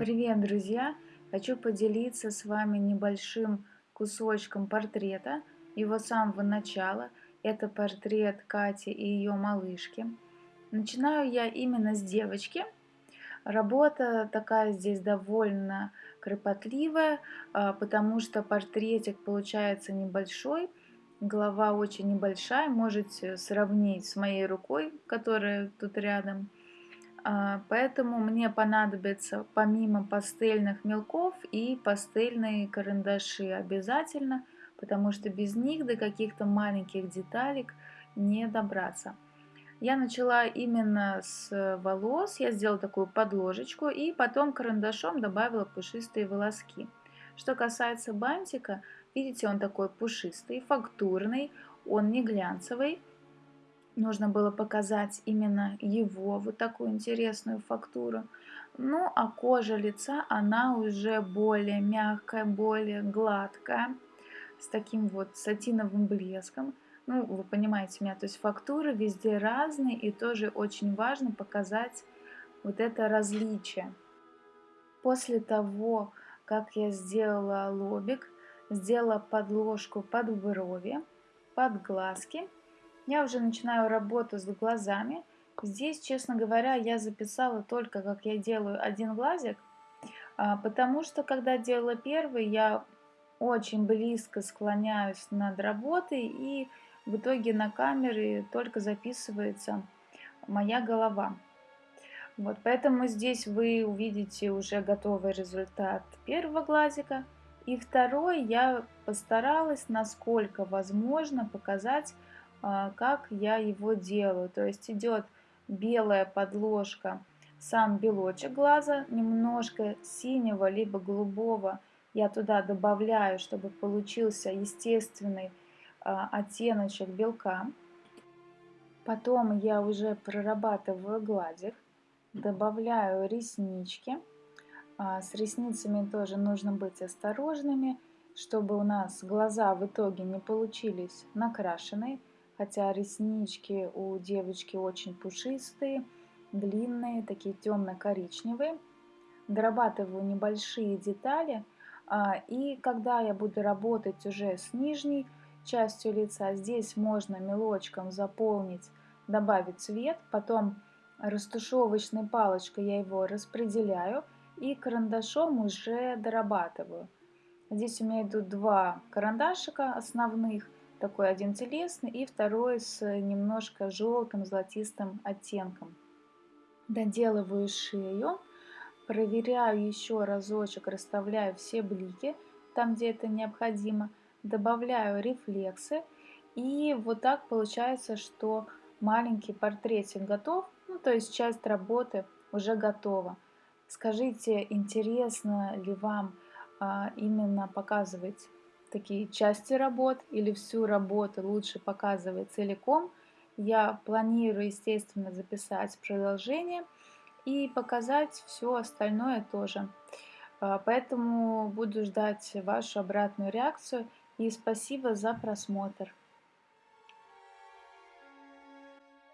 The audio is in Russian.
Привет, друзья! Хочу поделиться с вами небольшим кусочком портрета, его с самого начала. Это портрет Кати и ее малышки. Начинаю я именно с девочки. Работа такая здесь довольно кропотливая, а, потому что портретик получается небольшой, голова очень небольшая, можете сравнить с моей рукой, которая тут рядом. А, поэтому мне понадобится помимо пастельных мелков и пастельные карандаши обязательно, потому что без них до каких-то маленьких деталек не добраться. Я начала именно с волос, я сделала такую подложечку и потом карандашом добавила пушистые волоски. Что касается бантика, видите, он такой пушистый, фактурный, он не глянцевый, нужно было показать именно его, вот такую интересную фактуру. Ну, а кожа лица, она уже более мягкая, более гладкая, с таким вот сатиновым блеском. Ну, вы понимаете меня, то есть фактуры везде разные, и тоже очень важно показать вот это различие. После того, как я сделала лобик, сделала подложку под брови, под глазки, я уже начинаю работу с глазами. Здесь, честно говоря, я записала только, как я делаю один глазик, а, потому что, когда делала первый, я очень близко склоняюсь над работой, и в итоге на камере только записывается моя голова. Вот, поэтому здесь вы увидите уже готовый результат первого глазика. И второй я постаралась, насколько возможно, показать как я его делаю. То есть идет белая подложка, сам белочек глаза, немножко синего либо голубого я туда добавляю, чтобы получился естественный а, оттеночек белка. Потом я уже прорабатываю гладик, добавляю реснички. А, с ресницами тоже нужно быть осторожными, чтобы у нас глаза в итоге не получились накрашенные хотя реснички у девочки очень пушистые, длинные, такие темно-коричневые. Дорабатываю небольшие детали, а, и когда я буду работать уже с нижней частью лица, здесь можно мелочком заполнить, добавить цвет, потом растушевочной палочкой я его распределяю и карандашом уже дорабатываю. Здесь у меня идут два карандашика основных – такой один телесный и второй с немножко желтым золотистым оттенком. Доделываю шею, проверяю еще разочек, расставляю все блики там, где это необходимо, добавляю рефлексы и вот так получается, что маленький портретик готов, ну то есть часть работы уже готова. Скажите, интересно ли вам а, именно показывать такие части работ или всю работу лучше показывать целиком. Я планирую, естественно, записать продолжение и показать все остальное тоже. А, поэтому буду ждать вашу обратную реакцию и спасибо за просмотр.